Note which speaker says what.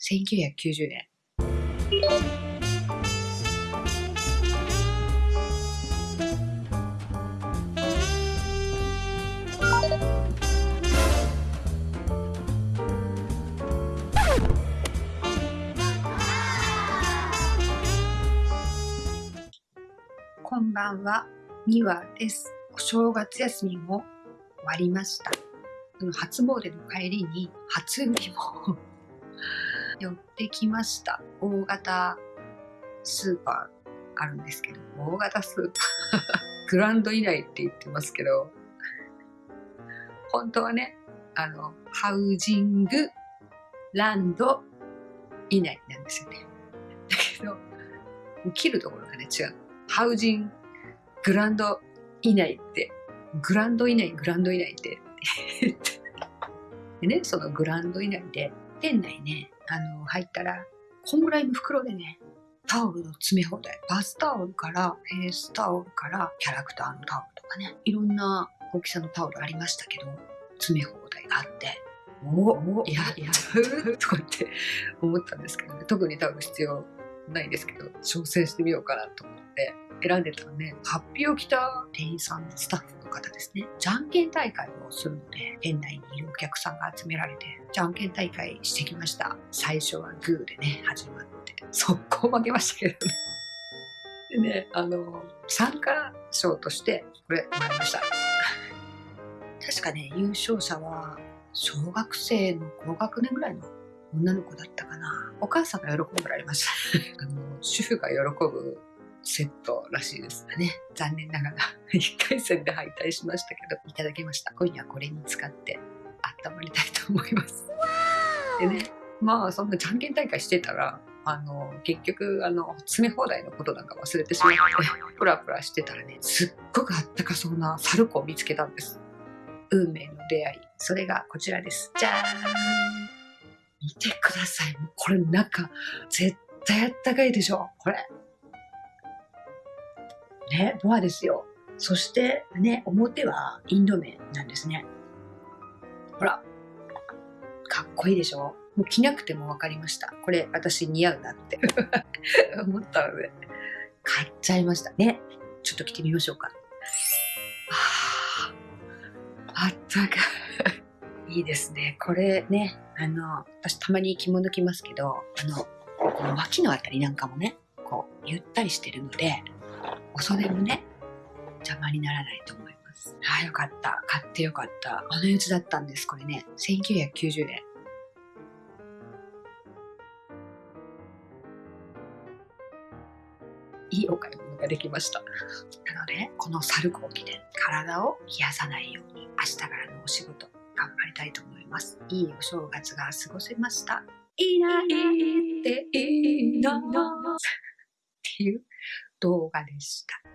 Speaker 1: 1990円。こんばんは、みわです。お正月休みも終わりました。その初詣の帰りに初海も寄ってきました。大型スーパーあるんですけど、大型スーパー グランド以内って言ってますけど、本当はね、あの、ハウジングランド以内なんですよね。だけど、切るところがね、違う。ハウジングランド以内って、グランド以内、グランド以内って。でね、そのグランド以内で、店内ね、あの、入ったら、こんぐらいの袋でね、タオルの詰め放題。バスタオルから、フェイスタオルから、キャラクターのタオルとかね、いろんな大きさのタオルありましたけど、詰め放題があって、おお、いや、やる とかって思ったんですけどね、特に多分必要ないですけど、挑戦してみようかなと思って選んでたらね、ハッピーを着た店員さん、スタッフの方ですね、じゃんけん大会をするので、店内にいるお客さんが集められて、じゃんけん大会してきました。最初はグーでね、始まって、速攻負けましたけどね。でね、あの、参加賞として、これ、もらいました。確かね、優勝者は、小学生の高学年ぐらいの女の子だったかな。お母さんが喜んでられました。あの、主婦が喜ぶセットらしいですね。残念ながら、1回戦で敗退しましたけど、いただきました。今夜これに使って温まりたいと思います。でね、まあ、そんなじゃんけん大会してたら、あの、結局、あの、詰め放題のことなんか忘れてしまって、プラプラしてたらね、すっごくあったかそうなサルコを見つけたんです。運命の出会い。それがこちらです。じゃーん見てください。もうこれ中、絶対あったかいでしょ。これ。ね、ボアですよ。そしてね、表はインド麺なんですね。ほら。かっこいいでしょ？もう着なくても分かりました。これ私似合うなって 思ったので、買っちゃいました。ね。ちょっと着てみましょうか。あ、あったかい。いいですね。これね、あの、私たまに着物着ますけど、あの、この脇のあたりなんかもね、こう、ゆったりしてるので、お袖もね、邪魔にならないと思います。ああ、よかった。買ってよかった。あのやつだったんです、これね。1990円。いいお買い物ができました。なので、このサルコー着で体を冷やさないように、明日からのお仕事、頑張りたいと思います。いいお正月が過ごせました。いないっていいのっていう動画でした。